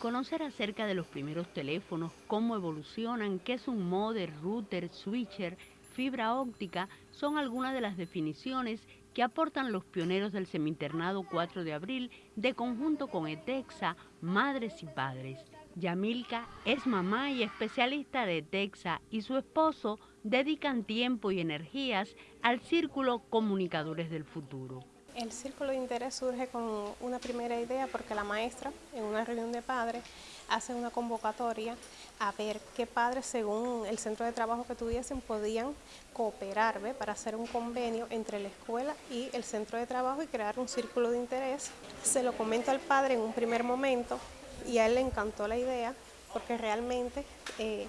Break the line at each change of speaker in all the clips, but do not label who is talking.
Conocer acerca de los primeros teléfonos, cómo evolucionan, qué es un modem, router, switcher, fibra óptica, son algunas de las definiciones que aportan los pioneros del seminternado 4 de abril de conjunto con ETEXA, Madres y Padres. Yamilka es mamá y especialista de ETEXA y su esposo dedican tiempo y energías al círculo Comunicadores del Futuro.
El círculo de interés surge con una primera idea porque la maestra en una reunión de padres hace una convocatoria a ver qué padres según el centro de trabajo que tuviesen podían cooperar para hacer un convenio entre la escuela y el centro de trabajo y crear un círculo de interés. Se lo comenta al padre en un primer momento y a él le encantó la idea porque realmente eh,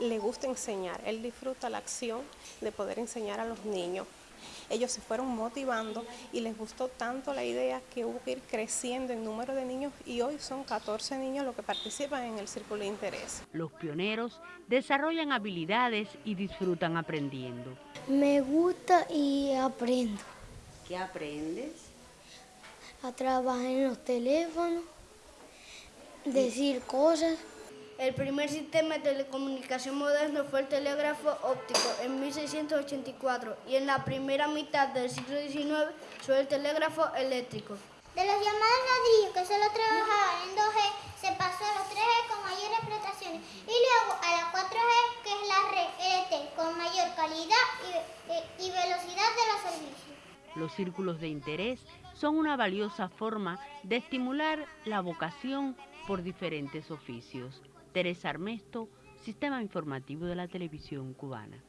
le gusta enseñar, él disfruta la acción de poder enseñar a los niños ellos se fueron motivando y les gustó tanto la idea que hubo que ir creciendo en número de niños y hoy son 14 niños los que participan en el círculo de interés.
Los pioneros desarrollan habilidades y disfrutan aprendiendo.
Me gusta y aprendo.
¿Qué aprendes?
A trabajar en los teléfonos, decir cosas.
El primer sistema de telecomunicación moderno fue el telégrafo óptico en 1684 y en la primera mitad del siglo XIX fue el telégrafo eléctrico.
De los llamados ladrillos que solo trabajaban en 2G se pasó a los 3G con mayores prestaciones y luego a la 4G que es la red LTE con mayor calidad y, y velocidad de los servicios.
Los círculos de interés son una valiosa forma de estimular la vocación por diferentes oficios. Teresa Armesto, Sistema Informativo de la Televisión Cubana.